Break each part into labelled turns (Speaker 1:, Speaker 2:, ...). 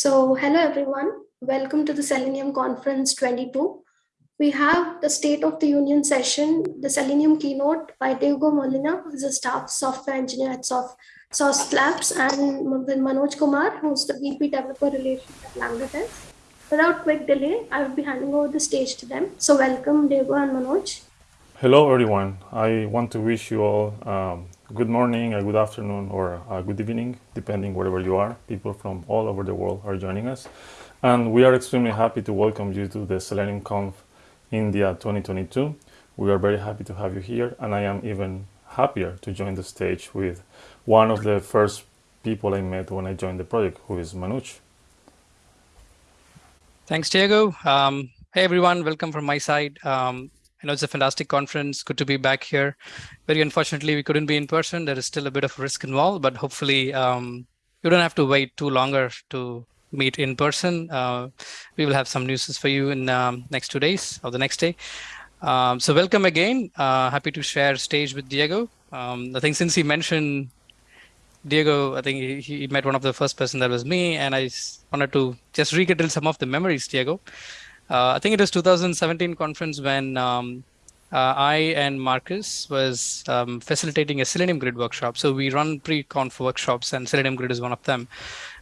Speaker 1: So hello everyone, welcome to the Selenium Conference 22. We have the State of the Union session, the Selenium keynote by Diego Molina, who is a staff software engineer at Sauce, Sauce Labs, and Manoj Kumar, who's the VP Developer Relations at Lambda Without quick delay, I will be handing over the stage to them. So welcome Diego and Manoj.
Speaker 2: Hello everyone. I want to wish you all um, good morning, a good afternoon, or a good evening, depending wherever you are. People from all over the world are joining us. And we are extremely happy to welcome you to the Selenium Conf India 2022. We are very happy to have you here, and I am even happier to join the stage with one of the first people I met when I joined the project, who is Manoj.
Speaker 3: Thanks, Diego. Um, hey, everyone. Welcome from my side. Um, I know it's a fantastic conference. Good to be back here. Very unfortunately, we couldn't be in person. There is still a bit of risk involved, but hopefully um, you don't have to wait too longer to meet in person. Uh, we will have some news for you in um, next two days or the next day. Um, so welcome again. Uh, happy to share stage with Diego. Um, I think since he mentioned Diego, I think he, he, met one of the first person that was me, and I wanted to just rekindle some of the memories, Diego. Uh, I think it was 2017 conference when um, uh, I and Marcus was um, facilitating a Selenium Grid workshop. So we run pre-conf workshops, and Selenium Grid is one of them.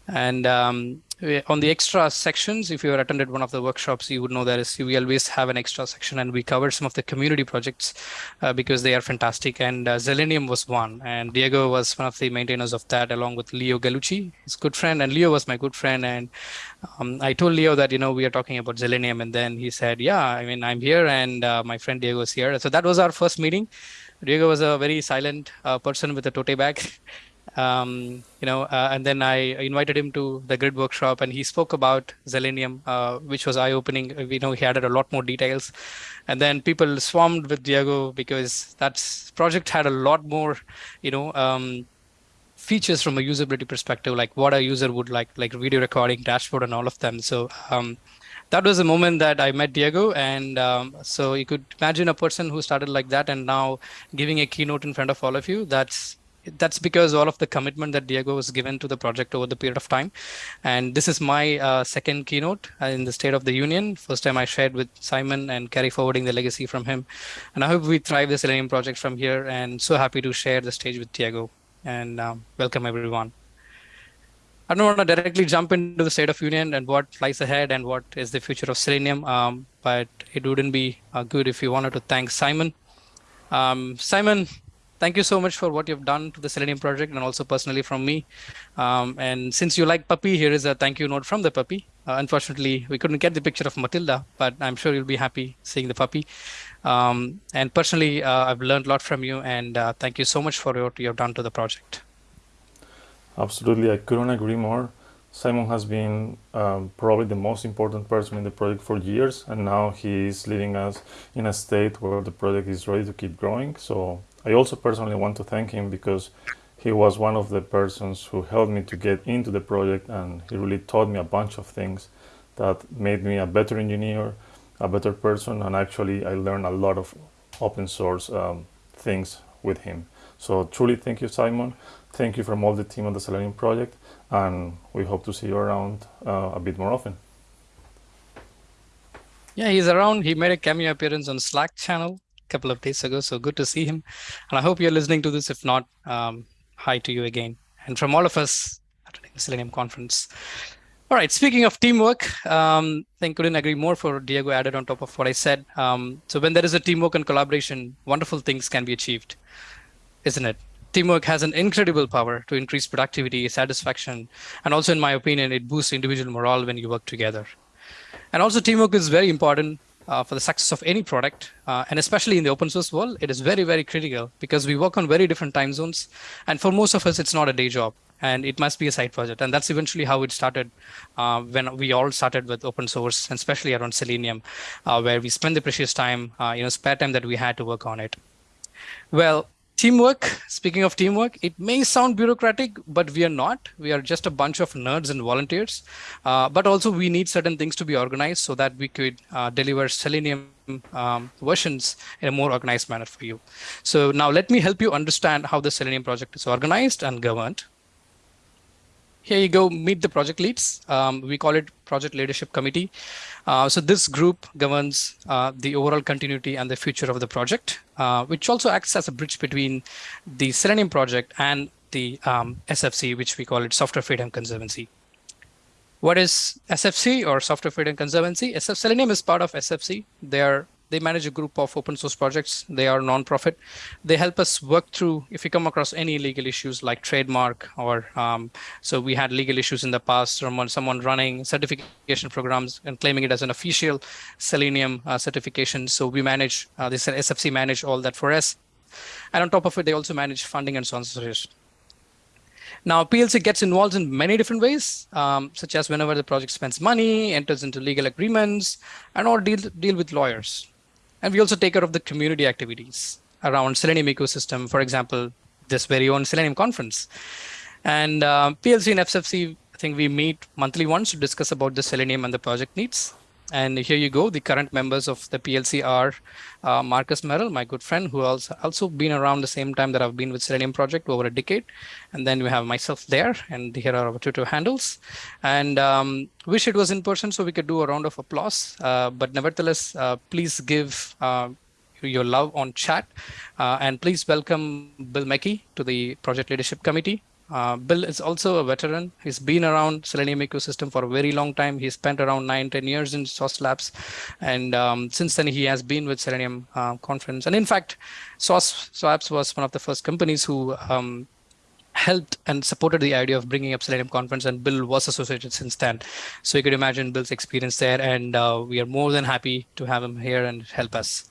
Speaker 3: And um, on the extra sections, if you attended one of the workshops, you would know that is we always have an extra section, and we covered some of the community projects uh, because they are fantastic. And uh, Zalenium was one, and Diego was one of the maintainers of that, along with Leo Gallucci, his good friend, and Leo was my good friend. And um, I told Leo that you know we are talking about Zalenium, and then he said, "Yeah, I mean I'm here, and uh, my friend Diego is here." So that was our first meeting. Diego was a very silent uh, person with a tote bag. um, you know, uh, and then I invited him to the grid workshop, and he spoke about Zalenium, uh, which was eye-opening. You know, he added a lot more details, and then people swarmed with Diego because that project had a lot more, you know. Um, features from a usability perspective like what a user would like like video recording dashboard and all of them so um, that was the moment that I met Diego. And um, so you could imagine a person who started like that and now giving a keynote in front of all of you. That's that's because all of the commitment that Diego was given to the project over the period of time. And this is my uh, second keynote in the State of the Union. First time I shared with Simon and carry forwarding the legacy from him. And I hope we thrive the Selenium project from here and so happy to share the stage with Diego and um, welcome everyone. I don't want to directly jump into the State of Union and what lies ahead and what is the future of Selenium, um, but it wouldn't be uh, good if you wanted to thank Simon. Um, Simon, thank you so much for what you've done to the Selenium project and also personally from me. Um, and since you like puppy, here is a thank you note from the puppy. Uh, unfortunately, we couldn't get the picture of Matilda, but I'm sure you'll be happy seeing the puppy. Um, and personally, uh, I've learned a lot from you and uh, thank you so much for what you've done to the project.
Speaker 2: Absolutely, I couldn't agree more. Simon has been um, probably the most important person in the project for years, and now he is leading us in a state where the project is ready to keep growing. So I also personally want to thank him because he was one of the persons who helped me to get into the project and he really taught me a bunch of things that made me a better engineer, a better person, and actually I learned a lot of open source um, things with him. So truly thank you, Simon. Thank you from all the team on the Selenium project, and we hope to see you around uh, a bit more often.
Speaker 3: Yeah, he's around. He made a cameo appearance on Slack channel couple of days ago. So good to see him. And I hope you're listening to this. If not, um, hi to you again. And from all of us at the Selenium conference. All right, speaking of teamwork, um, I think couldn't agree more for Diego added on top of what I said. Um, so when there is a teamwork and collaboration, wonderful things can be achieved, isn't it? Teamwork has an incredible power to increase productivity, satisfaction, and also, in my opinion, it boosts individual morale when you work together. And also teamwork is very important uh, for the success of any product, uh, and especially in the open source world, it is very, very critical because we work on very different time zones. And for most of us, it's not a day job and it must be a side project. And that's eventually how it started uh, when we all started with open source, and especially around Selenium, uh, where we spend the precious time, uh, you know, spare time that we had to work on it. Well, Teamwork, speaking of teamwork, it may sound bureaucratic, but we are not. We are just a bunch of nerds and volunteers. Uh, but also we need certain things to be organized so that we could uh, deliver Selenium um, versions in a more organized manner for you. So now let me help you understand how the Selenium project is organized and governed. Here you go, meet the project leads. Um, we call it Project Leadership Committee. Uh, so this group governs uh, the overall continuity and the future of the project, uh, which also acts as a bridge between the Selenium project and the um, SFC, which we call it Software Freedom Conservancy. What is SFC or Software Freedom Conservancy? SF Selenium is part of SFC. They are they manage a group of open source projects. They are non-profit. They help us work through if we come across any legal issues like trademark or um, so we had legal issues in the past. Someone someone running certification programs and claiming it as an official Selenium uh, certification. So we manage uh, this SFC manage all that for us. And on top of it, they also manage funding and sponsorship. Now, PLC gets involved in many different ways, um, such as whenever the project spends money, enters into legal agreements, and or deal, deal with lawyers. And we also take care of the community activities around Selenium ecosystem, for example, this very own Selenium conference. And uh, PLC and SFC, I think we meet monthly once to discuss about the Selenium and the project needs. And here you go. The current members of the PLC are uh, Marcus Merrell, my good friend, who also also been around the same time that I've been with Selenium project over a decade. And then we have myself there, and here are our Twitter handles. And um, wish it was in person so we could do a round of applause. Uh, but nevertheless, uh, please give uh, your love on chat. Uh, and please welcome Bill McGee to the Project Leadership Committee. Uh, Bill is also a veteran. He's been around Selenium ecosystem for a very long time. He spent around nine, 10 years in Sauce Labs. And um, since then, he has been with Selenium uh, conference. And in fact, Sauce Labs was one of the first companies who um, helped and supported the idea of bringing up Selenium conference and Bill was associated since then. So you could imagine Bill's experience there and uh, we are more than happy to have him here and help us.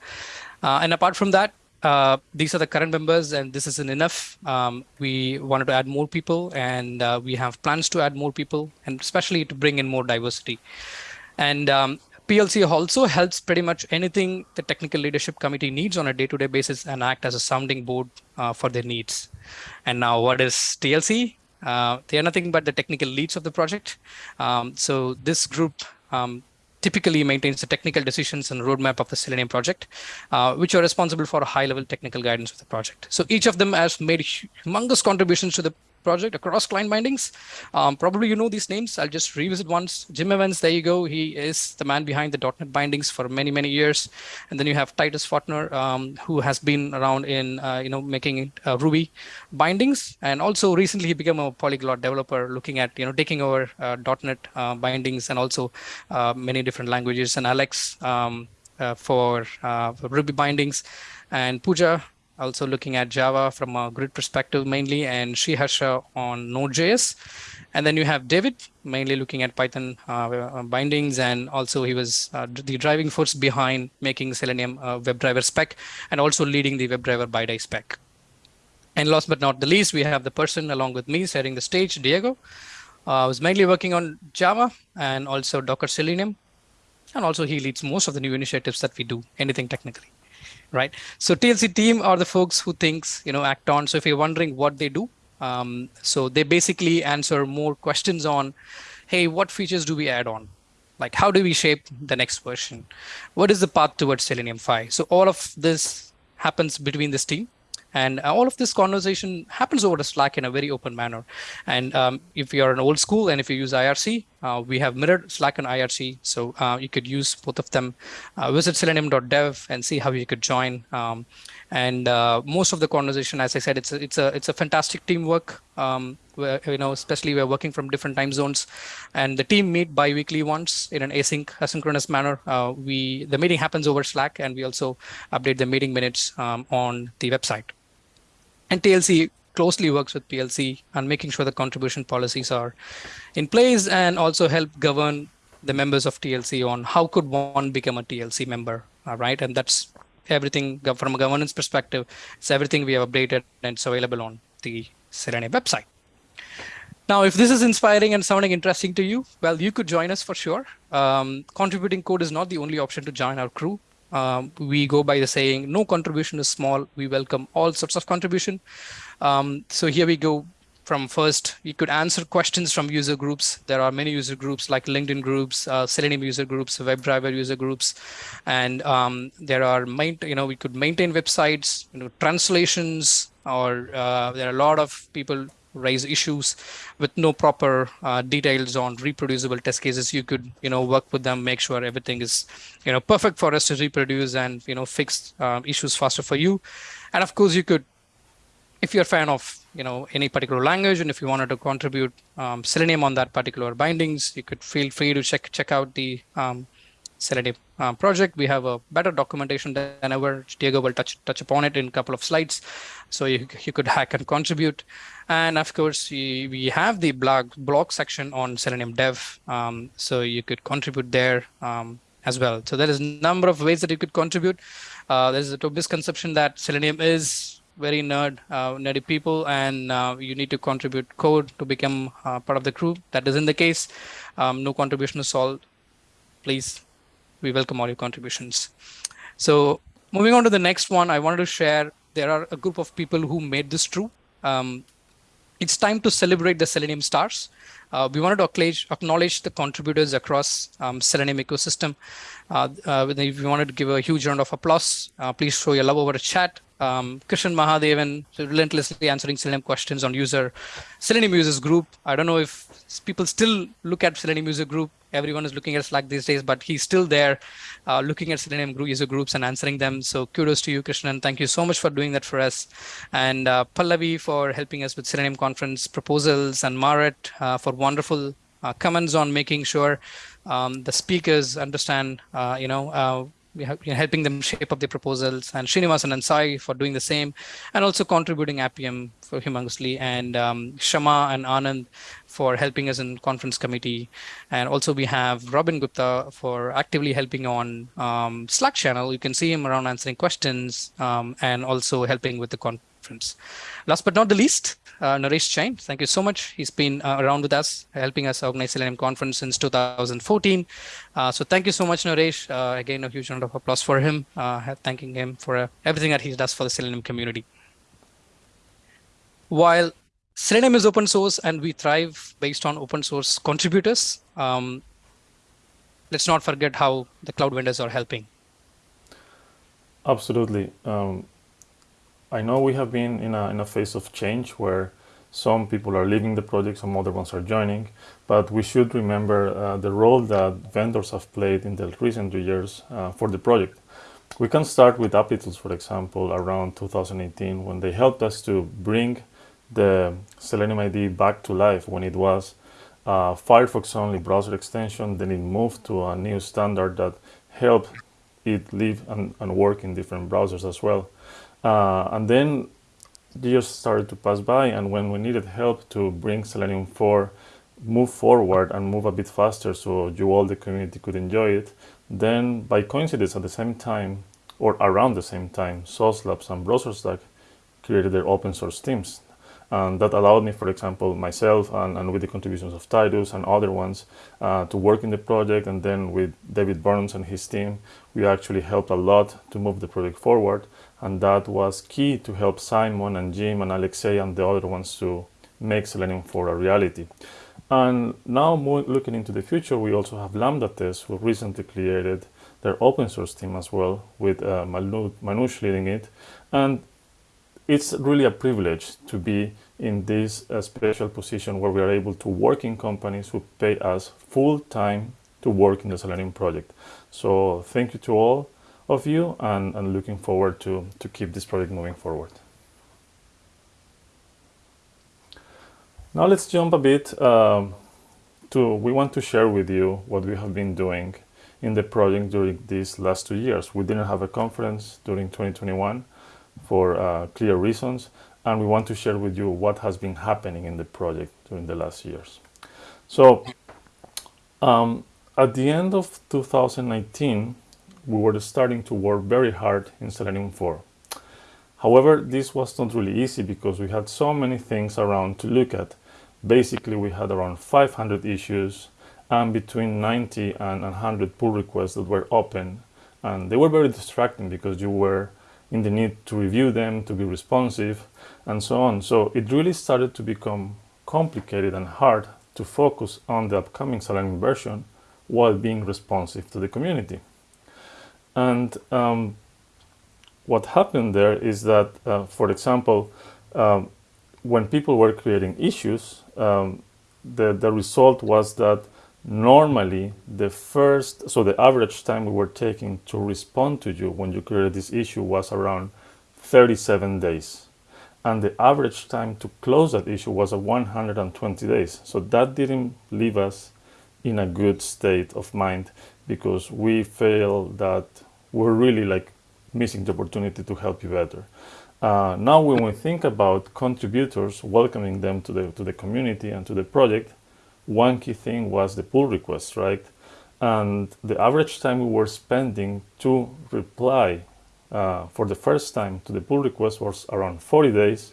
Speaker 3: Uh, and apart from that, uh, these are the current members and this isn't enough. Um, we wanted to add more people and uh, we have plans to add more people and especially to bring in more diversity. And um, PLC also helps pretty much anything the technical leadership committee needs on a day-to-day -day basis and act as a sounding board uh, for their needs. And now what is TLC? Uh, they are nothing but the technical leads of the project. Um, so this group um, typically maintains the technical decisions and roadmap of the Selenium project, uh, which are responsible for high level technical guidance of the project. So each of them has made humongous contributions to the project across client bindings. Um, probably you know these names. I'll just revisit once. Jim Evans, there you go. He is the man behind the .NET bindings for many, many years. And then you have Titus Fortner, um, who has been around in, uh, you know, making uh, Ruby bindings. And also recently he became a polyglot developer looking at, you know, taking over uh, .NET uh, bindings and also uh, many different languages. And Alex um, uh, for, for Ruby bindings and Pooja also looking at Java from a grid perspective mainly, and Sriharsha on Node.js. And then you have David, mainly looking at Python uh, bindings, and also he was uh, the driving force behind making Selenium uh, WebDriver spec, and also leading the WebDriver BiDi spec. And last but not the least, we have the person along with me setting the stage, Diego. I uh, was mainly working on Java and also Docker Selenium. And also he leads most of the new initiatives that we do, anything technically right? So TLC team are the folks who thinks, you know, act on. So if you're wondering what they do, um, so they basically answer more questions on, hey, what features do we add on? Like, how do we shape the next version? What is the path towards Selenium 5? So all of this happens between this team. And all of this conversation happens over the Slack in a very open manner. And um, if you're an old school and if you use IRC, uh, we have mirrored Slack and IRC. So uh, you could use both of them. Uh, visit selenium.dev and see how you could join. Um, and uh, most of the conversation, as I said, it's a, it's a, it's a fantastic teamwork. Um, where, you know, especially we're working from different time zones and the team meet bi-weekly once in an async asynchronous manner. Uh, we The meeting happens over Slack and we also update the meeting minutes um, on the website. And TLC closely works with PLC on making sure the contribution policies are in place and also help govern the members of TLC on how could one become a TLC member, all right? And that's everything from a governance perspective. It's everything we have updated and it's available on the Serene website. Now, if this is inspiring and sounding interesting to you, well, you could join us for sure. Um, contributing code is not the only option to join our crew um, we go by the saying, no contribution is small. We welcome all sorts of contribution. Um, so here we go from first, you could answer questions from user groups. There are many user groups like LinkedIn groups, uh, Selenium user groups, WebDriver user groups, and um, there are, you know, we could maintain websites, you know, translations, or uh, there are a lot of people raise issues with no proper uh, details on reproducible test cases, you could, you know, work with them, make sure everything is, you know, perfect for us to reproduce and, you know, fix um, issues faster for you. And of course, you could, if you're a fan of, you know, any particular language, and if you wanted to contribute um, Selenium on that particular bindings, you could feel free to check check out the um, Selenium uh, project. We have a better documentation than ever. Diego will touch touch upon it in a couple of slides, so you, you could hack and contribute. And of course, we, have the blog blog section on Selenium Dev, um, so you could contribute there um, as well. So there is a number of ways that you could contribute. Uh, there's a misconception that Selenium is very nerd, uh, nerdy people, and uh, you need to contribute code to become uh, part of the crew. That isn't the case. Um, no contribution is solved. Please we welcome all your contributions. So moving on to the next one, I wanted to share, there are a group of people who made this true. Um, it's time to celebrate the Selenium stars. Uh, we wanted to acknowledge, the contributors across um, Selenium ecosystem. Uh, uh, if you wanted to give a huge round of applause, uh, please show your love over a chat. Um, Krishnan Mahadevan relentlessly answering Selenium questions on user Selenium users group. I don't know if people still look at Selenium user group everyone is looking at Slack these days, but he's still there uh, looking at Selenium user groups and answering them. So kudos to you, Krishnan. Thank you so much for doing that for us. And uh, Pallavi for helping us with Selenium conference proposals and Marit uh, for wonderful uh, comments on making sure um, the speakers understand, uh, you know, helping them shape up their proposals and Srinivasan and Sai for doing the same and also contributing Appium for humongously and um, Shama and Anand for helping us in conference committee. And also we have Robin Gupta for actively helping on um, Slack channel. You can see him around answering questions um, and also helping with the conference. Last but not the least, uh, Naresh Jain. Thank you so much. He's been uh, around with us, helping us organize Selenium conference since 2014. Uh, so thank you so much, Naresh. Uh, again, a huge round of applause for him, uh, thanking him for uh, everything that he does for the Selenium community. While Selenium is open source and we thrive based on open source contributors, um, let's not forget how the cloud vendors are helping.
Speaker 2: Absolutely. Um, I know we have been in a, in a phase of change where some people are leaving the project, some other ones are joining, but we should remember uh, the role that vendors have played in the recent years uh, for the project. We can start with Applitools, for example, around 2018, when they helped us to bring the Selenium ID back to life when it was a Firefox only browser extension, then it moved to a new standard that helped it live and, and work in different browsers as well. Uh, and then years started to pass by and when we needed help to bring Selenium 4 move forward and move a bit faster so you all the community could enjoy it, then by coincidence at the same time or around the same time, Sauce Labs and BrowserStack created their open source teams and that allowed me, for example, myself and, and with the contributions of Titus and other ones uh, to work in the project. And then with David Burns and his team, we actually helped a lot to move the project forward. And that was key to help Simon and Jim and Alexei and the other ones to make Selenium 4 a reality. And now looking into the future, we also have Lambda Test, who recently created their open source team as well, with uh, Manoj leading it. And it's really a privilege to be in this uh, special position where we are able to work in companies who pay us full time to work in the Selenium project. So thank you to all of you and, and looking forward to, to keep this project moving forward. Now let's jump a bit um, to, we want to share with you what we have been doing in the project during these last two years. We didn't have a conference during 2021 for uh, clear reasons and we want to share with you what has been happening in the project during the last years. So um, at the end of 2019 we were starting to work very hard in Selenium 4. However, this was not really easy because we had so many things around to look at. Basically, we had around 500 issues and between 90 and 100 pull requests that were open. And they were very distracting because you were in the need to review them, to be responsive, and so on. So it really started to become complicated and hard to focus on the upcoming Selenium version while being responsive to the community. And um, what happened there is that, uh, for example, um, when people were creating issues, um, the, the result was that normally the first, so the average time we were taking to respond to you when you created this issue was around 37 days. And the average time to close that issue was a 120 days. So that didn't leave us in a good state of mind because we felt that we're really like missing the opportunity to help you better. Uh, now, when we think about contributors, welcoming them to the to the community and to the project, one key thing was the pull request, right? And the average time we were spending to reply uh, for the first time to the pull request was around 40 days,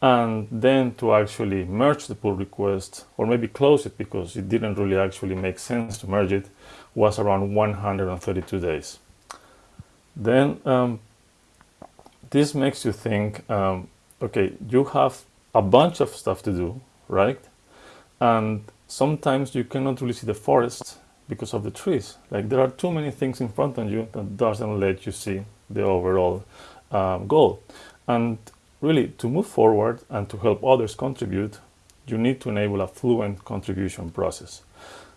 Speaker 2: and then to actually merge the pull request or maybe close it because it didn't really actually make sense to merge it was around 132 days. Then um, this makes you think, um, okay, you have a bunch of stuff to do, right? And sometimes you cannot really see the forest because of the trees. Like there are too many things in front of you that doesn't let you see the overall um, goal. And really, to move forward and to help others contribute, you need to enable a fluent contribution process.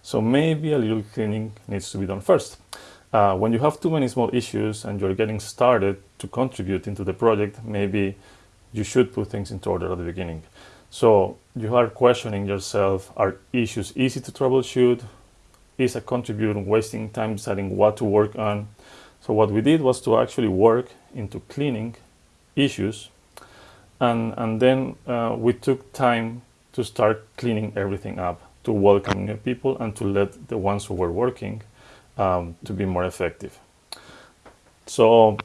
Speaker 2: So maybe a little cleaning needs to be done first. Uh, when you have too many small issues and you're getting started to contribute into the project, maybe you should put things into order at the beginning. So you are questioning yourself, are issues easy to troubleshoot? Is a contributor wasting time deciding what to work on? So what we did was to actually work into cleaning issues and, and then uh, we took time to start cleaning everything up, to welcome new people and to let the ones who were working um, to be more effective. So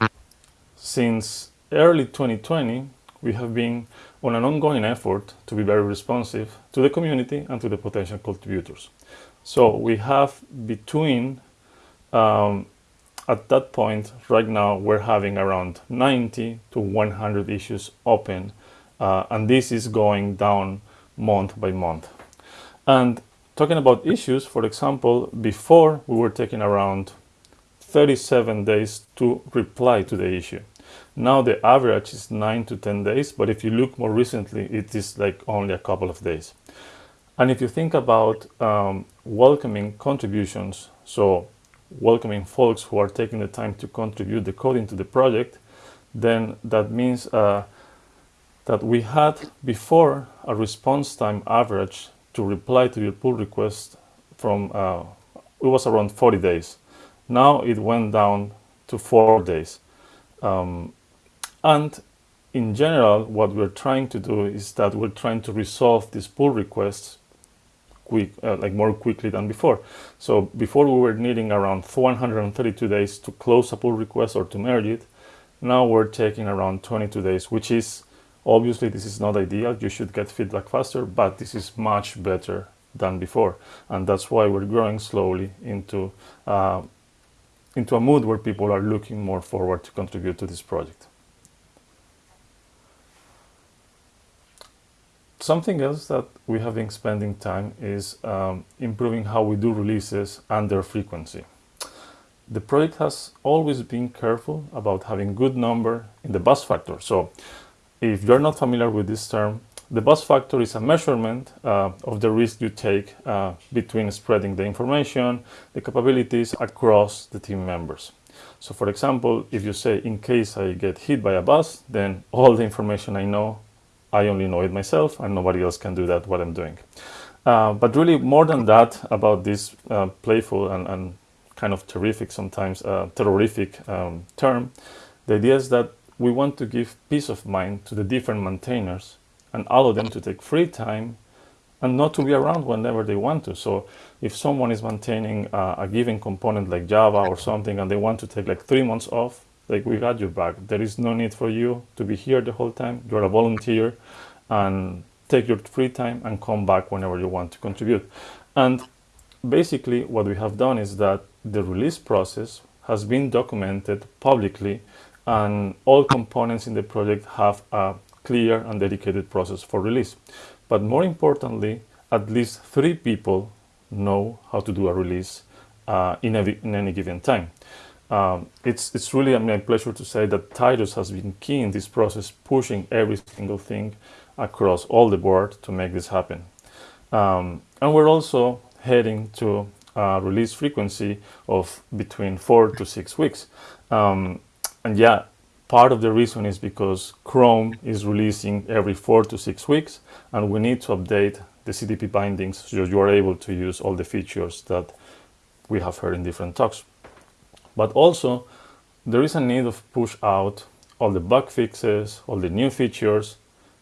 Speaker 2: since early 2020, we have been on an ongoing effort to be very responsive to the community and to the potential contributors. So we have between, um, at that point, right now, we're having around 90 to 100 issues open, uh, and this is going down month by month. And talking about issues, for example, before we were taking around 37 days to reply to the issue. Now the average is 9 to 10 days, but if you look more recently, it is like only a couple of days. And if you think about um, welcoming contributions, so welcoming folks who are taking the time to contribute the code into the project, then that means uh, that we had before a response time average to reply to your pull request from, uh, it was around 40 days. Now it went down to four days. Um, and in general, what we're trying to do is that we're trying to resolve these pull requests quick, uh, like more quickly than before. So before we were needing around 132 days to close a pull request or to merge it. Now we're taking around 22 days, which is obviously this is not ideal. You should get feedback faster, but this is much better than before. And that's why we're growing slowly into, uh, into a mood where people are looking more forward to contribute to this project. Something else that we have been spending time is um, improving how we do releases and their frequency. The project has always been careful about having good number in the bus factor. So if you're not familiar with this term, the bus factor is a measurement uh, of the risk you take uh, between spreading the information, the capabilities across the team members. So for example, if you say, in case I get hit by a bus, then all the information I know I only know it myself and nobody else can do that what I'm doing. Uh, but really more than that about this uh, playful and, and, kind of terrific sometimes uh, terrorific um, term, the idea is that we want to give peace of mind to the different maintainers and allow them to take free time and not to be around whenever they want to. So if someone is maintaining uh, a given component like Java or something and they want to take like three months off, like we got you back. There is no need for you to be here the whole time. You're a volunteer and take your free time and come back whenever you want to contribute. And basically what we have done is that the release process has been documented publicly and all components in the project have a clear and dedicated process for release. But more importantly, at least three people know how to do a release uh, in, in any given time. um, it's it's really a pleasure to say that Titus has been key in this process, pushing every single thing across all the board to make this happen. Um, and we're also heading to a release frequency of between four to six weeks. Um, and yeah, part of the reason is because Chrome is releasing every four to six weeks, and we need to update the CDP bindings so you are able to use all the features that we have heard in different talks. But also, there is a need of push out all the bug fixes, all the new features,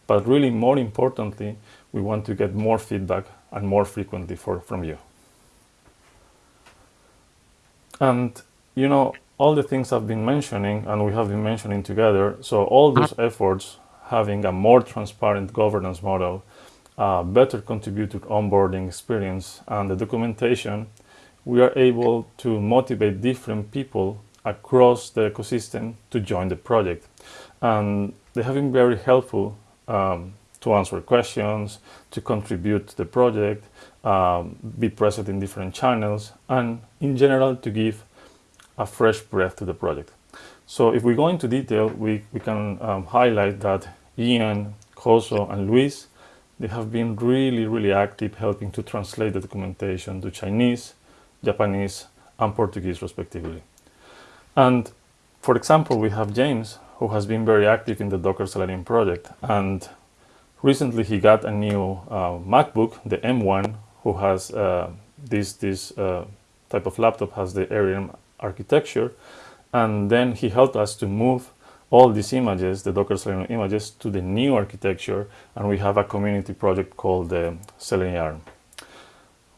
Speaker 2: but really more importantly, we want to get more feedback and more frequently for, from you. And, you know, all the things I've been mentioning and we have been mentioning together, so all those efforts having a more transparent governance model, uh, better contributor onboarding experience and the documentation, we are able to motivate different people across the ecosystem to join the project. And they have been very helpful um, to answer questions, to contribute to the project, um, be present in different channels, and in general to give a fresh breath to the project. So if we go into detail, we, we can um, highlight that Ian, Koso, and Luis, they have been really, really active helping to translate the documentation to Chinese, Japanese, and Portuguese respectively. And for example, we have James, who has been very active in the Docker Selenium project. And recently he got a new uh, MacBook, the M1, who has uh, this, this uh, type of laptop has the ARM architecture. And then he helped us to move all these images, the Docker Selenium images, to the new architecture. And we have a community project called the Selenium.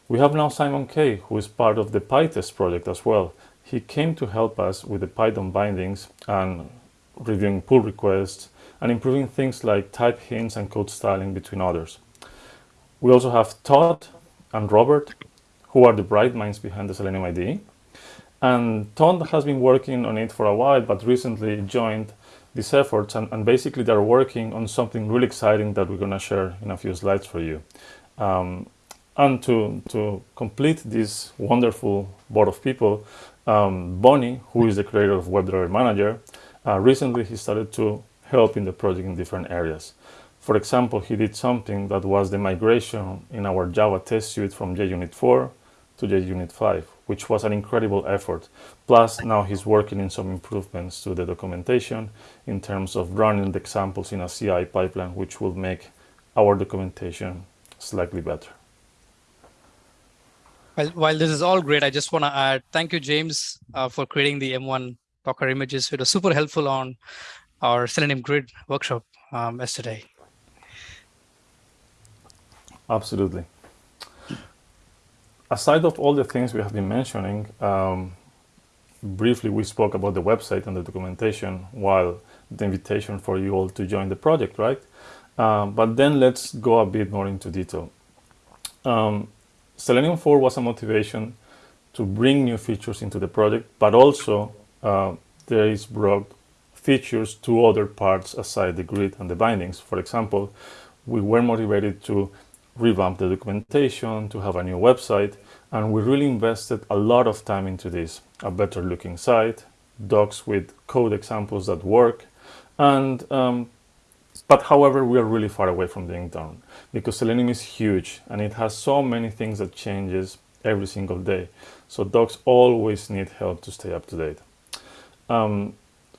Speaker 2: We have now Simon Kay, who is part of the PyTest project as well. He came to help us with the Python bindings and reviewing pull requests and improving things like type hints and code styling between others. We also have Todd and Robert, who are the bright minds behind the Selenium IDE. And Todd has been working on it for a while, but recently joined these efforts. And, and basically, they're working on something really exciting that we're going to share in a few slides for you. Um, and to, to complete this wonderful board of people, um, Boni, who is the creator of WebDriver Manager, uh, recently he started to help in the project in different areas. For example, he did something that was the migration in our Java test suite from JUnit 4 to JUnit 5, which was an incredible effort. Plus, now he's working in some improvements to the documentation in terms of running the examples in a CI pipeline, which will make our documentation slightly better.
Speaker 3: While, while this is all great, I just want to add thank you, James, uh, for creating the M1 Docker images. It was super helpful on our Selenium Grid workshop um, yesterday.
Speaker 2: Absolutely. Aside of all the things we have been mentioning, um, briefly we spoke about the website and the documentation while the invitation for you all to join the project, right? Um, but then let's go a bit more into detail. Um, Selenium 4 was a motivation to bring new features into the project, but also uh, there is brought features to other parts aside the grid and the bindings. For example, we were motivated to revamp the documentation, to have a new website, and we really invested a lot of time into this. A better looking site, docs with code examples that work, and um, but however, we are really far away from being done because Selenium is huge and it has so many things that changes every single day. So docs always need help to stay up to date. Um,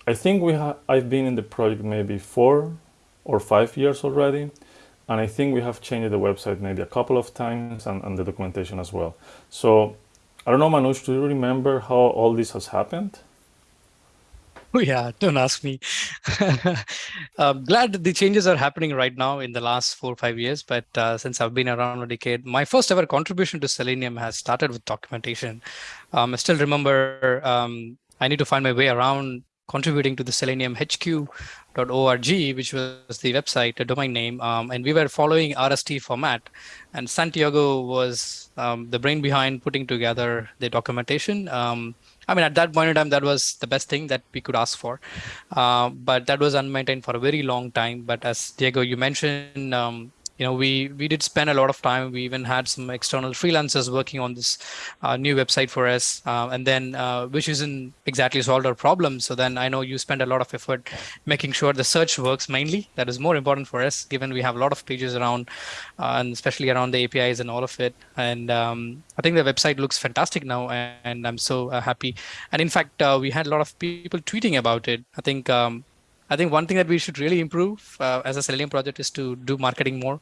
Speaker 2: I think we I've been in the project maybe four or five years already. And I think we have changed the website maybe a couple of times and, and the documentation as well. So I don't know, Manoj, do you remember how all this has happened?
Speaker 3: Oh yeah, don't ask me. I'm glad the changes are happening right now in the last four or five years. But uh, since I've been around a decade, my first ever contribution to Selenium has started with documentation. Um, I still remember um, I need to find my way around contributing to the seleniumhq.org, which was the website, a domain name. Um, and we were following RST format. And Santiago was um, the brain behind putting together the documentation. Um, I mean, at that point in time, that was the best thing that we could ask for. Uh, but that was unmaintained for a very long time. But as Diego, you mentioned, um, you know, we we did spend a lot of time. We even had some external freelancers working on this uh, new website for us, uh, and then uh, which isn't exactly solved our problem. So then I know you spend a lot of effort making sure the search works mainly. That is more important for us, given we have a lot of pages around, uh, and especially around the APIs and all of it. And um, I think the website looks fantastic now, and, I'm so uh, happy. And in fact, uh, we had a lot of people tweeting about it. I think. Um, I think one thing that we should really improve uh, as a Selenium project is to do marketing more.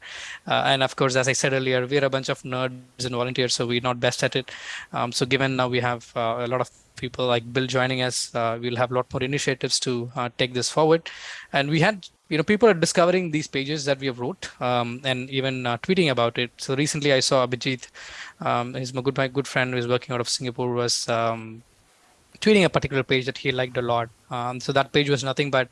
Speaker 3: Uh, and of course, as I said earlier, we're a bunch of nerds and volunteers, so we're not best at it. Um, so given now we have uh, a lot of people like Bill joining us, uh, we'll have a lot more initiatives to uh, take this forward. And we had, you know, people are discovering these pages that we have wrote um, and even uh, tweeting about it. So recently I saw Abhijit, um, he's my good, my good friend who is working out of Singapore was um, tweeting a particular page that he liked a lot. Um, so that page was nothing but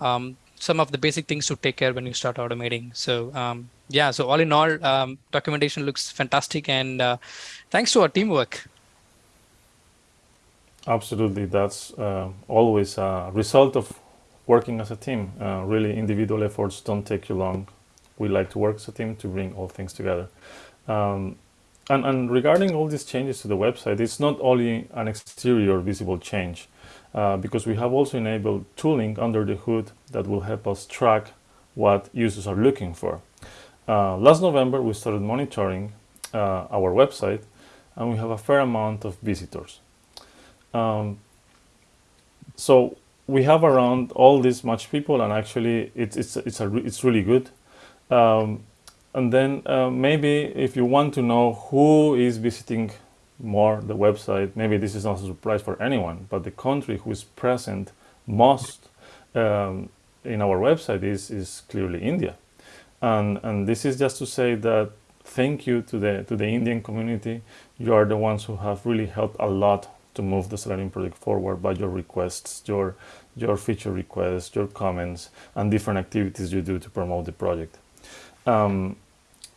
Speaker 3: um, some of the basic things to take care when you start automating. So um, yeah, so all in all, um, documentation looks fantastic, and uh, thanks to our teamwork.
Speaker 2: Absolutely, that's uh, always a result of working as a team. Uh, really, individual efforts don't take you long. We like to work as a team to bring all things together. Um, and, and regarding all these changes to the website, it's not only an exterior visible change. Uh, because we have also enabled tooling under the hood that will help us track what users are looking for. Uh, last November, we started monitoring uh, our website and we have a fair amount of visitors. Um, so we have around all this much people and actually it's, it's, it's, a, it's really good. Um, and then uh, maybe if you want to know who is visiting more the website. Maybe this is not a surprise for anyone, but the country who is present most um, in our website is, is clearly India. And, and this is just to say that thank you to the, to the Indian community. You are the ones who have really helped a lot to move the Selenium project forward by your requests, your, your feature requests, your comments, and different activities you do to promote the project. Um,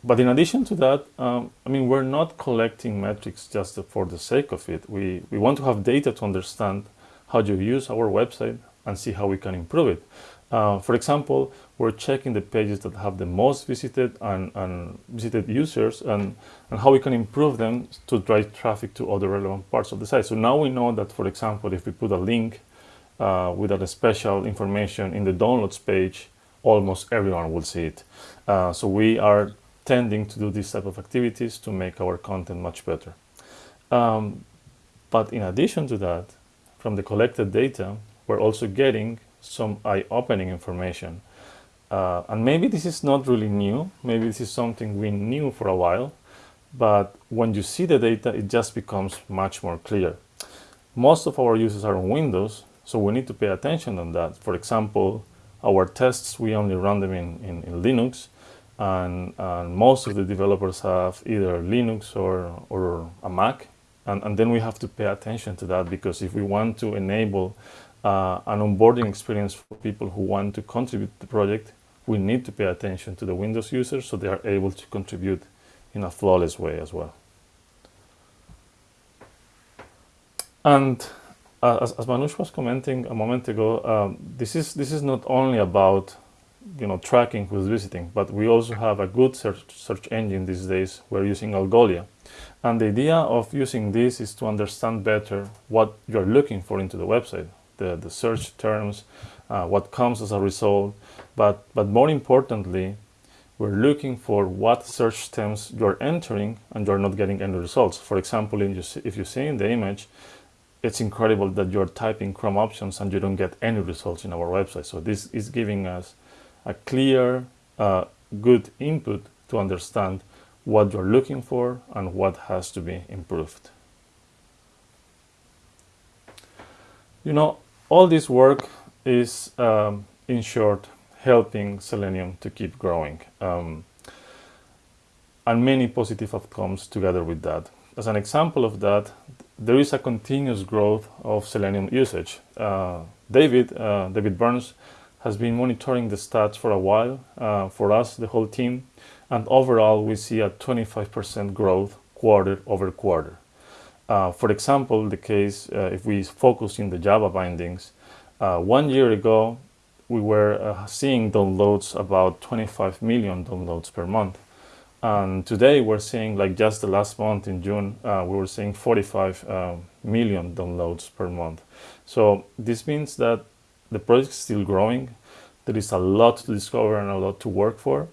Speaker 2: but in addition to that, um, I mean, we're not collecting metrics just for the sake of it. We, we want to have data to understand how you use our website and see how we can improve it. Uh, for example, we're checking the pages that have the most visited and, and visited users and, and how we can improve them to drive traffic to other relevant parts of the site. So now we know that, for example, if we put a link uh, with a special information in the downloads page, almost everyone will see it. Uh, so we are tending to do these type of activities to make our content much better. Um, but in addition to that, from the collected data, we're also getting some eye-opening information. Uh, and maybe this is not really new, maybe this is something we knew for a while, but when you see the data, it just becomes much more clear. Most of our users are on Windows, so we need to pay attention on that. For example, our tests, we only run them in, in, in Linux, and, and, most of the developers have either Linux or, or a Mac and, and, then we have to pay attention to that because if we want to enable uh, an onboarding experience for people who want to contribute to the project we need to pay attention to the Windows users so they are able to contribute in a flawless way as well. And uh, as, as Manoj was commenting a moment ago, um, this is this is not only about you know, tracking who's visiting, but we also have a good search, search engine these days. We're using Algolia. And the idea of using this is to understand better what you're looking for into the website, the, the search terms, uh, what comes as a result. But, but more importantly, we're looking for what search terms you're entering and you're not getting any results. For example, you if you see in the image, it's incredible that you're typing Chrome options and you don't get any results in our website. So this is giving us a clear, uh, good input to understand what you're looking for and what has to be improved. You know, all this work is, um, in short, helping Selenium to keep growing. Um, and many positive outcomes together with that. As an example of that, there is a continuous growth of Selenium usage. Uh, David, uh, David Burns, has been monitoring the stats for a while uh, for us, the whole team, and overall we see a 25% growth quarter over quarter. Uh, for example, the case, uh, if we focus in the Java bindings, uh, one year ago, we were uh, seeing downloads about 25 million downloads per month. And today we're seeing, like just the last month in June, uh, we were seeing 45 uh, million downloads per month. So this means that the project is still growing. There is a lot to discover and a lot to work for.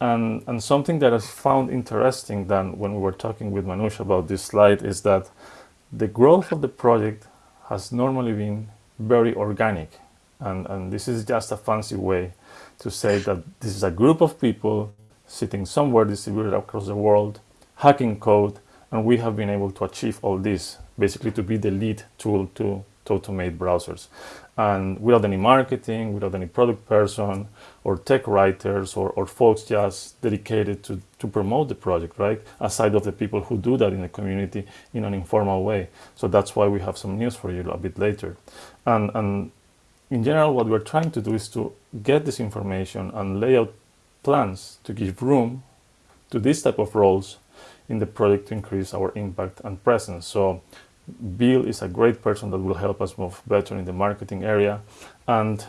Speaker 2: And, and something that I found interesting than when we were talking with Manoj about this slide is that the growth of the project has normally been very organic. And, and this is just a fancy way to say that this is a group of people sitting somewhere distributed across the world, hacking code, and we have been able to achieve all this, basically to be the lead tool to, to automate browsers. And without any marketing, without any product person, or tech writers, or, or folks just dedicated to, to promote the project, right? Aside of the people who do that in the community in an informal way. So that's why we have some news for you a bit later. And, and in general, what we're trying to do is to get this information and lay out plans to give room to this type of roles in the project to increase our impact and presence. So Bill is a great person that will help us move better in the marketing area. And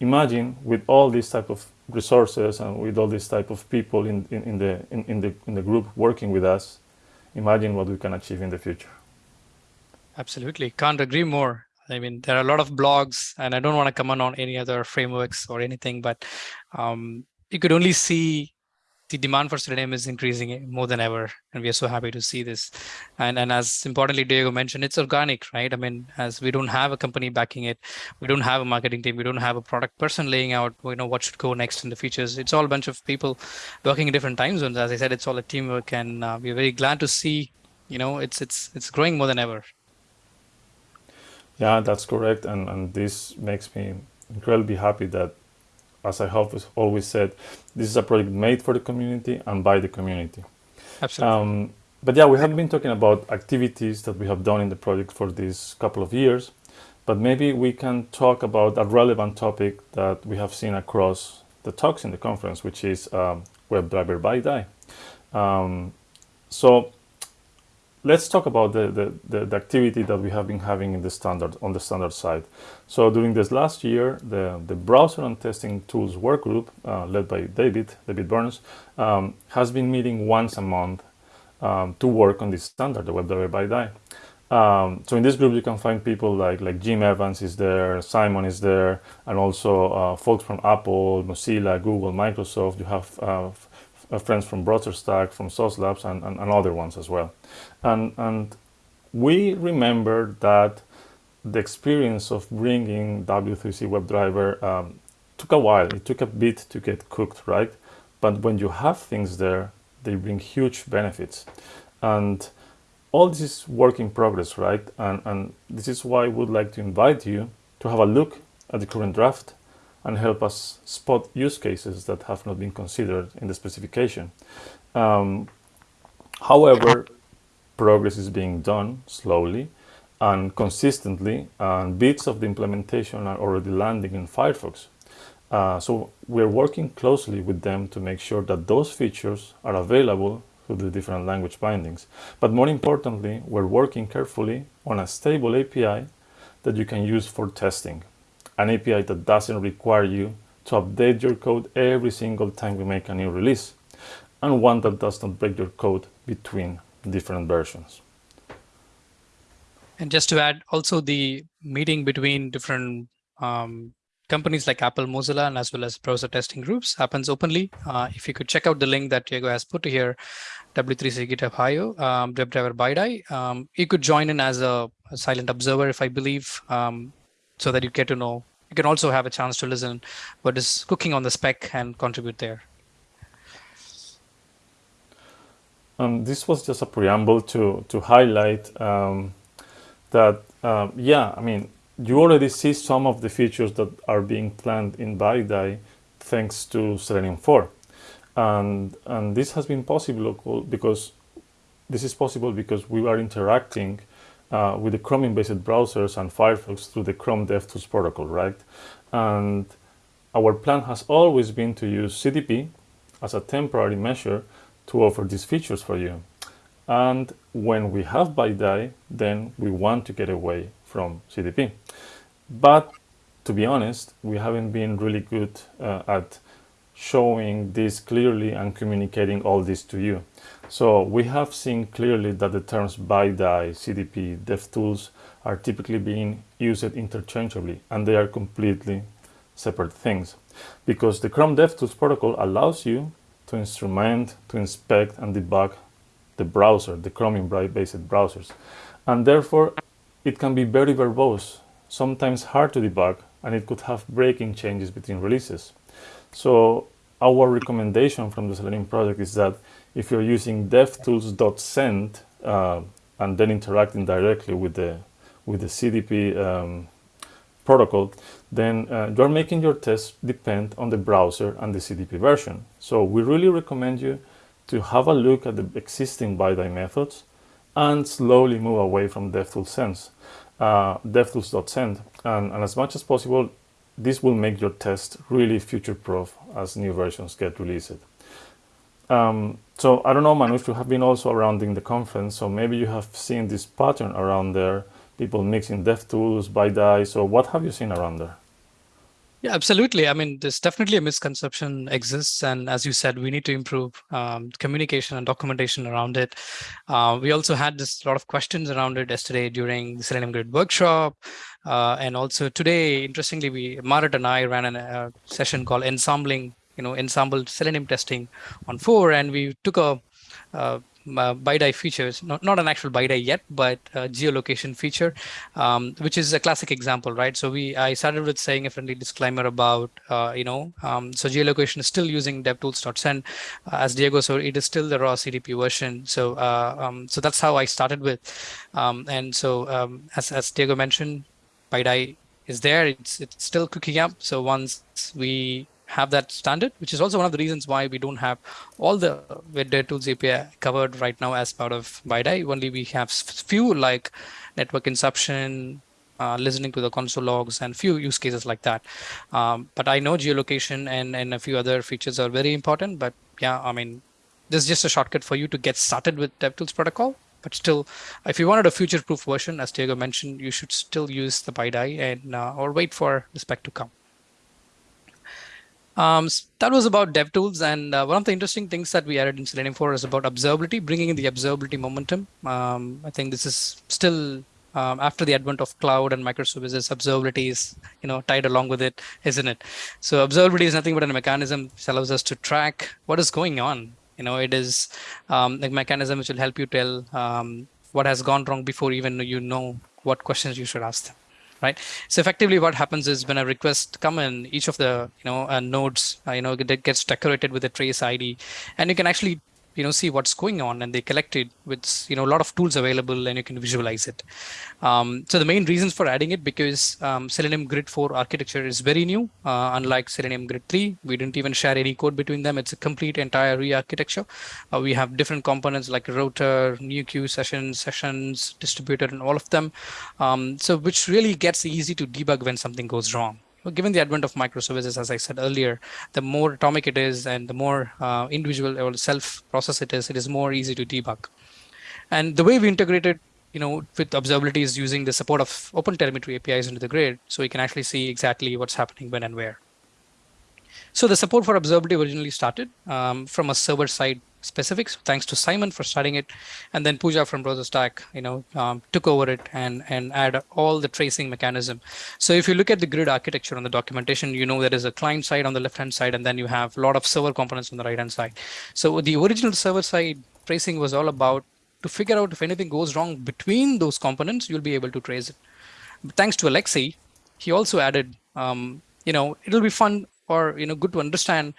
Speaker 2: imagine with all these type of resources and with all these type of people in, in, in the, in, in, the, in the group working with us, imagine what we can achieve in the future.
Speaker 3: Absolutely. Can't agree more. I mean, there are a lot of blogs and I don't want to comment on any other frameworks or anything, but um, you could only see the demand for Selenium is increasing more than ever. And we are so happy to see this. And, and as importantly, Diego mentioned, it's organic, right? I mean, as we don't have a company backing it, we don't have a marketing team, we don't have a product person laying out, you know, what should go next in the features. It's all a bunch of people working in different time zones. As I said, it's all a teamwork and uh, we're very glad to see, you know, it's, it's, it's growing more than ever.
Speaker 2: Yeah, that's correct. And, and this makes me incredibly happy that as I have always said, this is a project made for the community and by the community.
Speaker 3: Absolutely. Um,
Speaker 2: but yeah, we have been talking about activities that we have done in the project for these couple of years, but maybe we can talk about a relevant topic that we have seen across the talks in the conference, which is um, WebDriver BiDi. Um, so let's talk about the, the, the, the, activity that we have been having in the standard on the standard side. So during this last year, the, the browser and testing tools workgroup, uh, led by David, David Burns, um, has been meeting once a month um, to work on this standard, the WebDriver BiDi. Um, so in this group, you can find people like, like Jim Evans is there, Simon is there, and also uh, folks from Apple, Mozilla, Google, Microsoft. You have uh, uh, friends from BrowserStack, from Sauce Labs, and, and, and, other ones as well. And, and we remember that the experience of bringing W3C WebDriver um, took a while. It took a bit to get cooked, right? But when you have things there, they bring huge benefits. And all this is work in progress, right? And, and this is why I would like to invite you to have a look at the current draft and help us spot use cases that have not been considered in the specification. Um, however, progress is being done slowly and consistently, and bits of the implementation are already landing in Firefox. Uh, so we're working closely with them to make sure that those features are available through the different language bindings. But more importantly, we're working carefully on a stable API that you can use for testing an API that doesn't require you to update your code every single time we make a new release, and one that does not break your code between different versions.
Speaker 3: And just to add, also the meeting between different um, companies like Apple, Mozilla, and as well as browser testing groups happens openly. Uh, if you could check out the link that Diego has put here, W3C GitHub IO, um, WebDriver BiDi, um, you could join in as a, a, silent observer, if I believe. Um, so that you get to know. You can also have a chance to listen what is cooking on the spec and contribute there.
Speaker 2: Um, this was just a preamble to to highlight um, that um, yeah I mean you already see some of the features that are being planned in BiDi thanks to Selenium 4 and and this has been possible because this is possible because we are interacting uh, with the Chromium-based browsers and Firefox through the Chrome DevTools protocol, right? And our plan has always been to use CDP as a temporary measure to offer these features for you. And when we have BiDi, then we want to get away from CDP. But to be honest, we haven't been really good uh, at showing this clearly and communicating all this to you. So we have seen clearly that the terms BiDi, CDP, DevTools are typically being used interchangeably and they are completely separate things because the Chrome DevTools protocol allows you to instrument, to inspect and debug the browser, the Chromium-based browsers. And therefore, it can be very verbose, sometimes hard to debug, and it could have breaking changes between releases. So our recommendation from the Selenium project is that if you're using devtools.send uh, and then interacting directly with the with the CDP um, protocol, then uh, you're making your tests depend on the browser and the CDP version. So we really recommend you to have a look at the existing BiDi methods and slowly move away from DevTools uh, DevTools.send. And, and as much as possible, this will make your test really future-proof as new versions get released. Um, so I don't know, Manoj, you have been also around in the conference, so maybe you have seen this pattern around there, people mixing DevTools, BiDi. So what have you seen around there?
Speaker 3: Yeah, absolutely. I mean, there's definitely a misconception exists. And as you said, we need to improve um, communication and documentation around it. Uh, we also had this lot of questions around it yesterday during the Selenium Grid workshop. Uh, and also today, interestingly, we Maaret and I ran a uh, session called Ensembling, you know, Ensemble Selenium testing on four. And we took a uh, uh, features, not, not an actual BiDi yet, but geolocation feature, um, which is a classic example, right? So we, I started with saying a friendly disclaimer about, uh, you know, um, so geolocation is still using devtools.send uh, as Diego, so it is still the raw CDP version. So, uh, um, so that's how I started with. Um, and so um, as, as Diego mentioned, BiDi is there, it's, it's still cooking up. So once we have that standard, which is also one of the reasons why we don't have all the DevTools API covered right now as part of BiDi. Only we have few like network interception, uh, listening to the console logs and few use cases like that. Um, but I know geolocation and, and a few other features are very important, but yeah, I mean, this is just a shortcut for you to get started with DevTools protocol. But still, if you wanted a future-proof version, as Diego mentioned, you should still use the BiDi and uh, or wait for the spec to come. Um, so that was about DevTools. And uh, one of the interesting things that we added in Selenium 4 is about observability, bringing in the observability momentum. Um, I think this is still um, after the advent of cloud and microservices, observability is you know tied along with it, isn't it? So observability is nothing but a mechanism that allows us to track what is going on. You know, it is um, a mechanism which will help you tell um, what has gone wrong before even you know what questions you should ask them right? So effectively what happens is when a request come in, each of the you know uh, nodes, uh, you know, gets decorated with a trace ID, and you can actually you know see what's going on and they collect it with you know a lot of tools available and you can visualize it. Um, so the main reasons for adding it because um, selenium grid 4 architecture is very new uh, unlike selenium grid 3 we didn't even share any code between them. It's a complete entire re-architecture. Uh, we have different components like router new queue sessions sessions distributor and all of them. Um, so which really gets easy to debug when something goes wrong given the advent of microservices, as I said earlier, the more atomic it is and the more uh, individual or self-process it is, it is more easy to debug. And the way we integrated you know, with observability is using the support of OpenTelemetry APIs into the grid, so we can actually see exactly what's happening when and where. So the support for observability originally started um, from a server side specifics. Thanks to Simon for starting it, and then Puja from BrowserStack, you know, um, took over it and and add all the tracing mechanism. So if you look at the grid architecture on the documentation, you know there is a client side on the left hand side, and then you have a lot of server components on the right hand side. So the original server side tracing was all about to figure out if anything goes wrong between those components, you'll be able to trace it. But thanks to Alexei, he also added, um, you know, it'll be fun or you know good to understand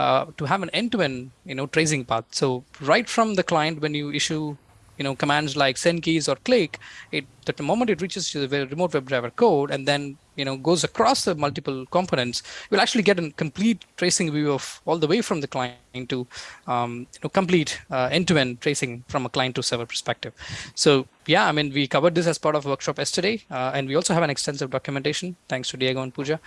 Speaker 3: uh, to have an end-to-end, you know, tracing path. So right from the client, when you issue, you know, commands like send keys or click, it the moment it reaches to the remote WebDriver code and then, you know, goes across the multiple components, you'll actually get a complete tracing view of all the way from the client to, um, you know, complete uh, end-to-end -end tracing from a client to server perspective. So yeah, I mean, we covered this as part of workshop yesterday, uh, and we also have an extensive documentation, thanks to Diego and Puja.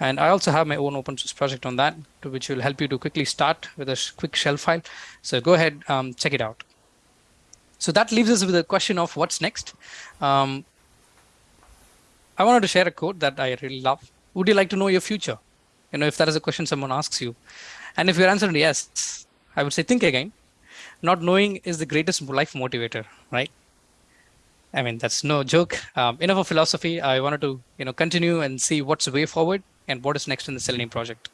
Speaker 3: And I also have my own open source project on that, which will help you to quickly start with a quick shell file. So go ahead, um, check it out. So that leaves us with the question of what's next. Um, I wanted to share a quote that I really love. would you like to know your future? You know, if that is a question someone asks you. And if your answer is yes, I would say think again. Not knowing is the greatest life motivator, right? I mean, that's no joke. Um, enough of philosophy. I wanted to, you know, continue and see what's the way forward and what is next in the Selenium project.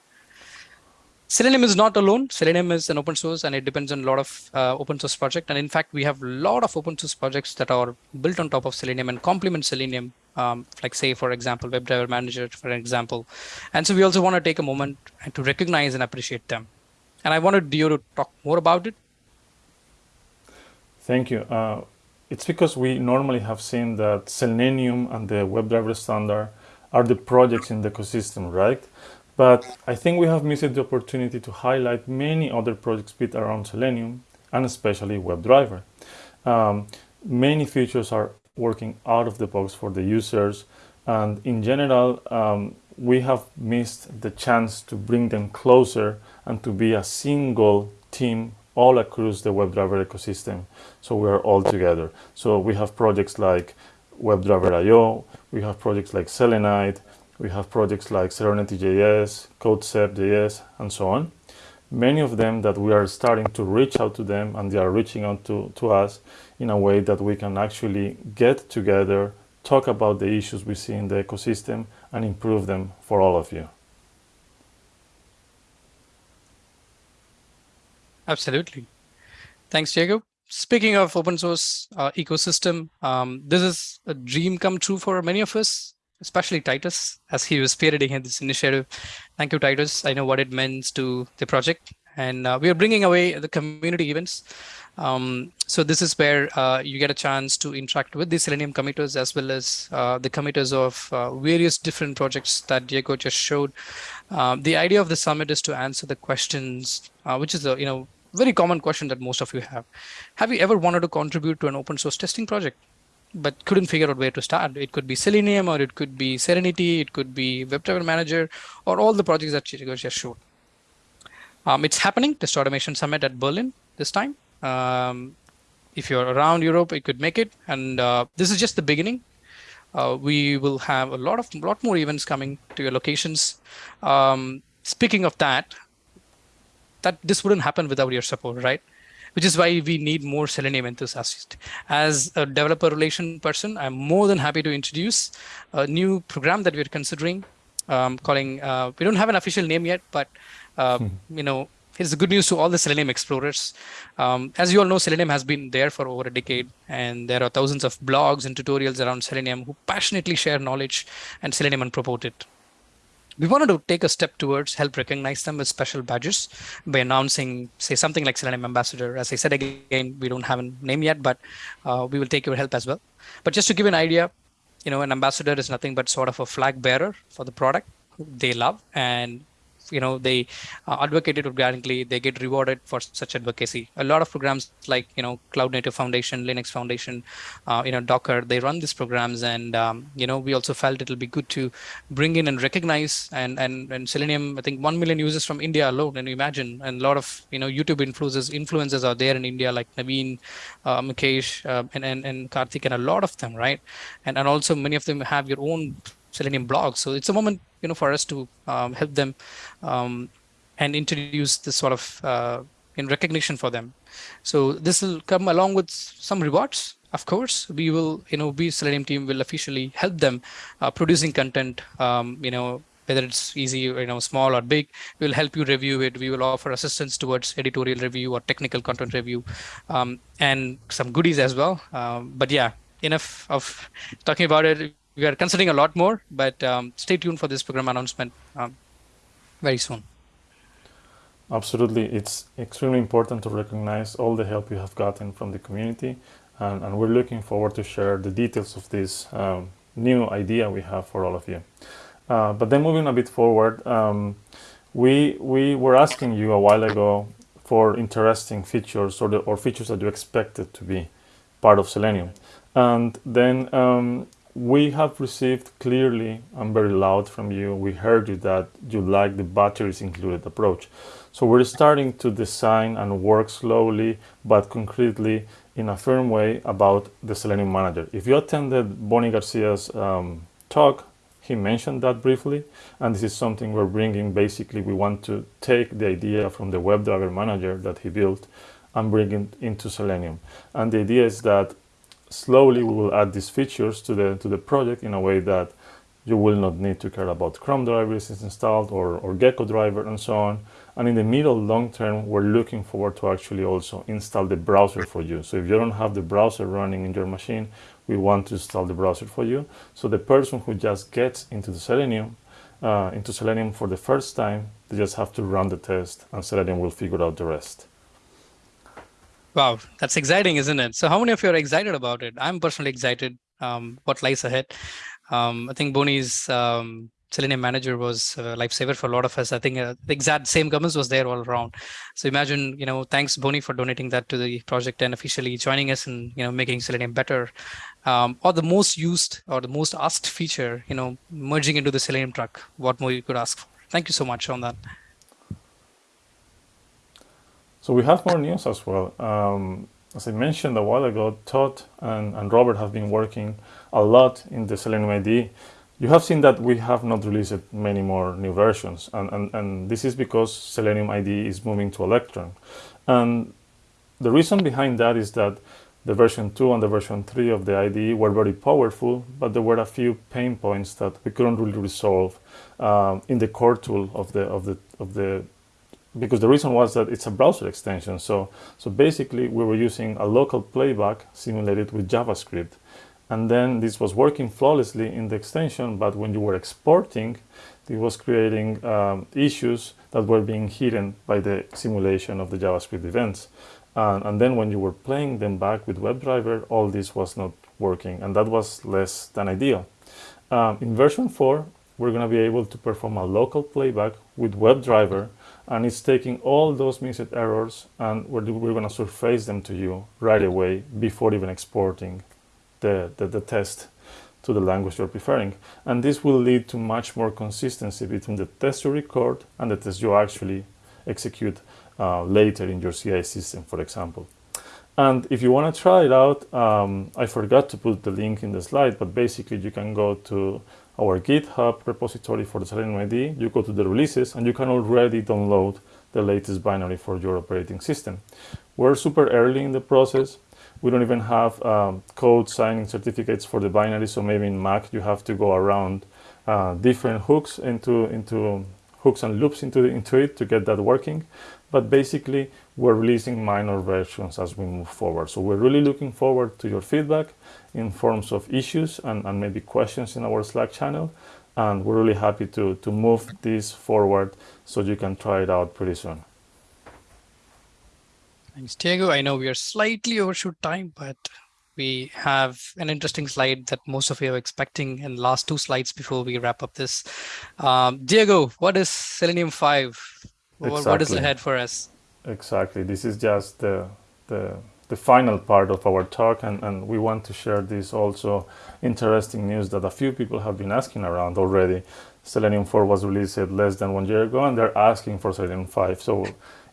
Speaker 3: Selenium is not alone. Selenium is an open source and it depends on a lot of uh, open source project. And in fact, we have a lot of open source projects that are built on top of Selenium and complement Selenium, um, like say, for example, WebDriver Manager, for example. And so we also want to take a moment and to recognize and appreciate them. And I wanted Diego to talk more about it.
Speaker 2: Thank you. Uh, it's because we normally have seen that Selenium and the WebDriver standard are the projects in the ecosystem, right? But I think we have missed the opportunity to highlight many other projects built around Selenium and especially WebDriver. Um, many features are working out of the box for the users and in general um, we have missed the chance to bring them closer and to be a single team all across the WebDriver ecosystem. So we are all together. So we have projects like WebDriver.io we have projects like Selenide, we have projects like Serenity.js, CodeCept.js, and so on. Many of them that we are starting to reach out to them and they are reaching out to, to us in a way that we can actually get together, talk about the issues we see in the ecosystem and improve them for all of you.
Speaker 3: Absolutely. Thanks, Diego. Speaking of open source uh, ecosystem, um, this is a dream come true for many of us especially Titus, as he was spearheading this initiative. Thank you, Titus. I know what it means to the project. And uh, we are bringing away the community events. Um, so this is where uh, you get a chance to interact with the Selenium committers as well as uh, the committers of uh, various different projects that Diego just showed. Um, the idea of the summit is to answer the questions, uh, which is a you know very common question that most of you have. Have you ever wanted to contribute to an open source testing project? But couldn't figure out where to start. It could be Selenium or it could be Serenity, it could be WebDriver Manager or all the projects that Diego just showed. Um, it's happening, Test Automation Summit at Berlin this time. Um, if you're around Europe, it could make it. And uh, this is just the beginning. Uh, we will have a lot of lot more events coming to your locations. Um, speaking of that, that this wouldn't happen without your support, right? Which is why we need more Selenium enthusiasts. As a developer relation person, I'm more than happy to introduce a new program that we're considering um, calling, uh, we don't have an official name yet, but uh, hmm. you know, it's good news to all the Selenium explorers. Um, as you all know, Selenium has been there for over a decade, and there are thousands of blogs and tutorials around Selenium who passionately share knowledge and Selenium and promote it we wanted to take a step towards help recognize them with special badges by announcing, say, something like Selenium Ambassador. As I said again, we don't have a name yet, but uh, we will take your help as well. But just to give an idea, you know, an ambassador is nothing but sort of a flag bearer for the product they love and you know they uh, advocate it organically they get rewarded for such advocacy. A lot of programs like you know cloud native foundation linux foundation uh, you know docker they run these programs and um, you know we also felt it'll be good to bring in and recognize and and, and selenium i think 1 million users from india alone and you imagine? And a lot of you know youtube influencers influencers are there in india like naveen uh, mukesh uh, and, and and karthik and a lot of them right? And and also many of them have your own Selenium blogs. So it's a moment, you know, for us to um, help them um, and introduce this sort of uh, in recognition for them. So this will come along with some rewards. Of course, we will, you know, we Selenium team will officially help them uh, producing content, um, you know, whether it's easy you know small or big we'll help you review it we will offer assistance towards editorial review or technical content review um, and some goodies as well um, but yeah enough of talking about it we are considering a lot more, but um, stay tuned for this program announcement um, very soon.
Speaker 2: Absolutely. It's extremely important to recognize all the help you have gotten from the community. And, and we're looking forward to share the details of this um, new idea we have for all of you. Uh, but then moving a bit forward, um, we, we were asking you a while ago for interesting features or, the, or features that you expected to be part of Selenium. And then um, we have received clearly and very loud from you. We heard you that you like the batteries included approach. So we're starting to design and work slowly but concretely in a firm way about the Selenium Manager. If you attended Boni Garcia's um, talk, He mentioned that briefly, and this is something we're bringing. Basically, we want to take the idea from the WebDriver manager that he built and bring it into Selenium. And the idea is that slowly we will add these features to the to the project in a way that you will not need to care about Chrome drivers installed or, or Gecko driver and so on. And in the middle long term, we're looking forward to actually also install the browser for you. So if you don't have the browser running in your machine, we want to install the browser for you. So the person who just gets into the Selenium, uh, into Selenium for the first time, they just have to run the test and Selenium will figure out the rest.
Speaker 3: Wow, that's exciting, isn't it? So how many of you are excited about it? I'm personally excited um, what lies ahead. Um, I think Boni's um, Selenium Manager was a lifesaver for a lot of us. I think uh, the exact same comments was there all around. So imagine, you know, thanks Boni for donating that to the project and officially joining us and, you know, making Selenium better. Um, or the most used or the most asked feature, you know, merging into the Selenium truck. What more you could ask for? Thank you so much on that.
Speaker 2: So we have more news as well. Um, as I mentioned a while ago, Todd and, and Robert have been working a lot in the Selenium IDE. You have seen that we have not released many more new versions, and, and, and this is because Selenium IDE is moving to Electron. And the reason behind that is that the version 2 and the version 3 of the IDE were very powerful, but there were a few pain points that we couldn't really resolve um, in the core tool of the, of the, of the because the reason was that it's a browser extension. So, so basically we were using a local playback simulated with JavaScript. And then this was working flawlessly in the extension, but when you were exporting, it was creating um, issues that were being hidden by the simulation of the JavaScript events. Uh, and then when you were playing them back with WebDriver, all this was not working, and that was less than ideal. Um, in version 4, we're going to be able to perform a local playback with WebDriver and it's taking all those missed errors and we're, we're going to surface them to you right away before even exporting the, the, the, test to the language you're preferring. And this will lead to much more consistency between the test you record and the test you actually execute uh, later in your CI system, for example. And if you want to try it out, um, I forgot to put the link in the slide, but basically you can go to our GitHub repository for the Selenium IDE, you go to the releases and you can already download the latest binary for your operating system. We're super early in the process. We don't even have um, code signing certificates for the binary, so maybe in Mac you have to go around uh, different hooks into, into hooks and loops into, into it to get that working. But basically, we're releasing minor versions as we move forward. So we're really looking forward to your feedback in forms of issues and, and maybe questions in our Slack channel. And we're really happy to, to move this forward so you can try it out pretty soon.
Speaker 3: Thanks, Diego. I know we are slightly overshoot time, but we have an interesting slide that most of you are expecting in the last two slides before we wrap up this. Um, Diego, what is Selenium 5? Exactly. What is ahead for us?
Speaker 2: Exactly. This is just the, the the final part of our talk and, and we want to share this also interesting news that a few people have been asking around already. Selenium 4 was released less than one year ago and they're asking for Selenium 5. So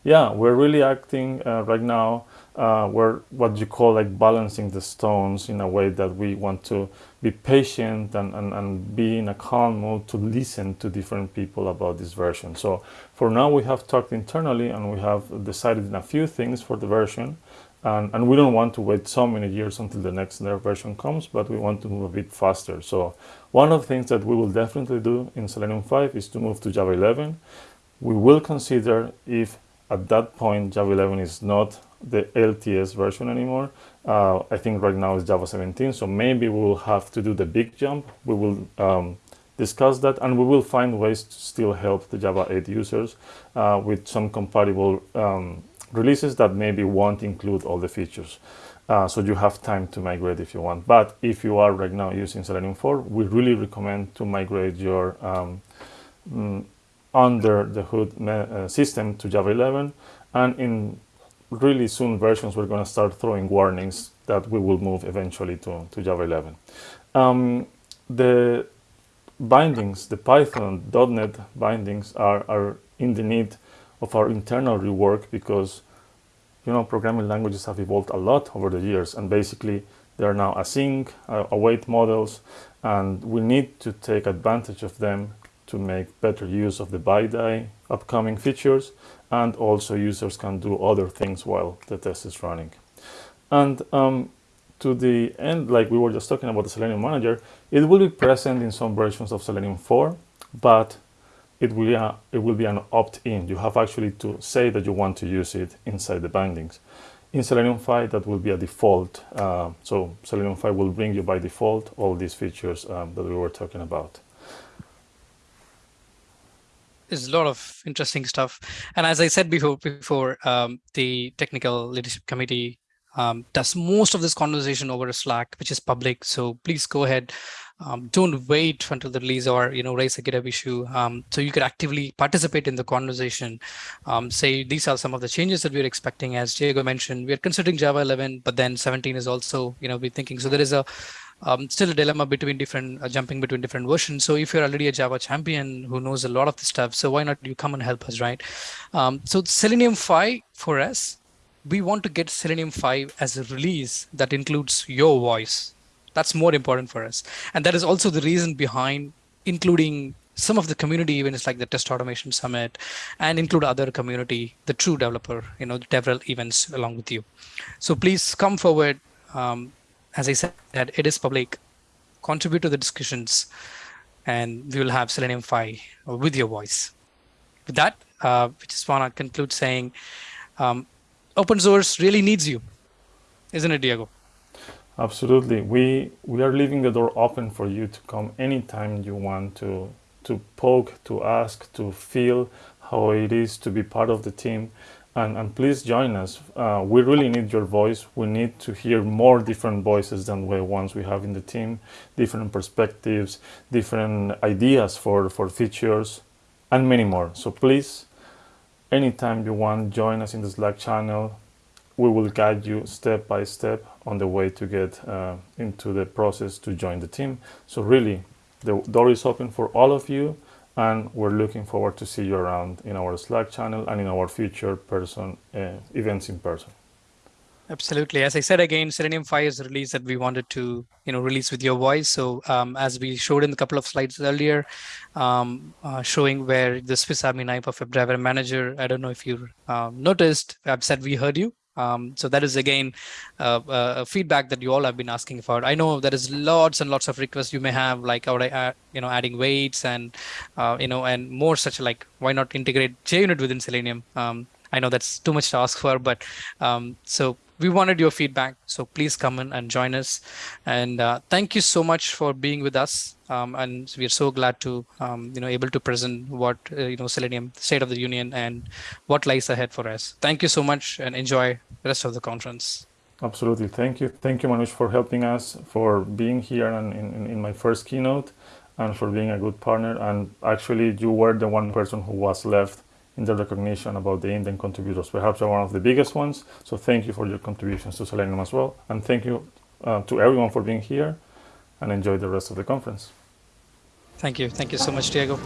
Speaker 2: yeah, we're really acting uh, right now. Uh, we're what you call like balancing the stones in a way that we want to be patient and, and, and be in a calm mode to listen to different people about this version. So for now we have talked internally and we have decided on a few things for the version. And, and, we don't want to wait so many years until the next version comes, but we want to move a bit faster. So one of the things that we will definitely do in Selenium 5 is to move to Java 11. We will consider if at that point Java 11 is not the LTS version anymore. Uh, I think right now it's Java 17, so maybe we will have to do the big jump. We will um, discuss that and we will find ways to still help the Java 8 users uh, with some compatible um, releases that maybe won't include all the features. Uh, so you have time to migrate if you want. But if you are right now using Selenium 4, we really recommend to migrate your um, mm, under the hood uh, system to Java 11. And in really soon versions, we're going to start throwing warnings that we will move eventually to, to Java 11. Um, the bindings, the Python .NET bindings are, are in the need of our internal rework because you know programming languages have evolved a lot over the years and basically They are now async, uh, await models, and we need to take advantage of them to make better use of the BiDi upcoming features, and also users can do other things while the test is running. And um, to the end, like we were just talking about the Selenium Manager, it will be present in some versions of Selenium 4, but it will, be it will be an opt-in. You have actually to say that you want to use it inside the bindings. In Selenium 5, that will be a default. Uh, so Selenium 5 will bring you by default all these features um, that we were talking about.
Speaker 3: There's a lot of interesting stuff. And as I said before, before um, the technical leadership committee um, does most of this conversation over Slack, which is public. So please go ahead. Um, don't wait until the release or you know raise a GitHub issue. Um, so you could actively participate in the conversation. Um, say these are some of the changes that we're expecting. As Diego mentioned, we're considering Java 11, but then 17 is also you know we're thinking. So there is a um, still a dilemma between different uh, jumping between different versions. So if you're already a Java champion who knows a lot of the stuff, so why not you come and help us, right? Um, so Selenium 5 for us we want to get Selenium 5 as a release that includes your voice. That's more important for us. And that is also the reason behind including some of the community events like the Test Automation Summit and include other community, the true developer, you know, the DevRel events along with you. So please come forward. Um, as I said, it is public. Contribute to the discussions and we will have Selenium 5 with your voice. With that, uh, we just want to conclude saying um, open source really needs you, isn't it, Diego?
Speaker 2: Absolutely. We we are leaving the door open for you to come anytime you want to to poke, to ask, to feel how it is to be part of the team. And, and please join us. Uh, we really need your voice. We need to hear more different voices than the ones we have in the team, different perspectives, different ideas for, for features, and many more. So please anytime you want, join us in the Slack channel. We will guide you step by step on the way to get uh, into the process to join the team. So really, the door is open for all of you and we're looking forward to see you around in our Slack channel and in our future person uh, events in person.
Speaker 3: Absolutely. As I said again, Selenium 5 is a release that we wanted to, you know, release with your voice. So um, as we showed in a couple of slides earlier, um, uh, showing where the Swiss Army knife of WebDriver Manager, I don't know if you um, noticed, I've said we heard you. Um, so that is again uh, uh, feedback that you all have been asking for. I know there is lots and lots of requests you may have, like you know adding weights and uh, you know and more such like why not integrate JUnit within Selenium. Um, I know that's too much to ask for, but um, so we wanted your feedback. So please come in and join us. And uh, thank you so much for being with us. Um, and we are so glad to, um, you know, able to present what, uh, you know, Selenium State of the Union and what lies ahead for us. Thank you so much and enjoy the rest of the conference.
Speaker 2: Absolutely. Thank you. Thank you, Manoj, for helping us, for being here and in, in my first keynote and for being a good partner. And actually, you were the one person who was left in the recognition about the Indian contributors. Perhaps one of the biggest ones. So thank you for your contributions to Selenium as well. And thank you uh, to everyone for being here and enjoy the rest of the conference.
Speaker 3: Thank you. Thank you so much, Diego.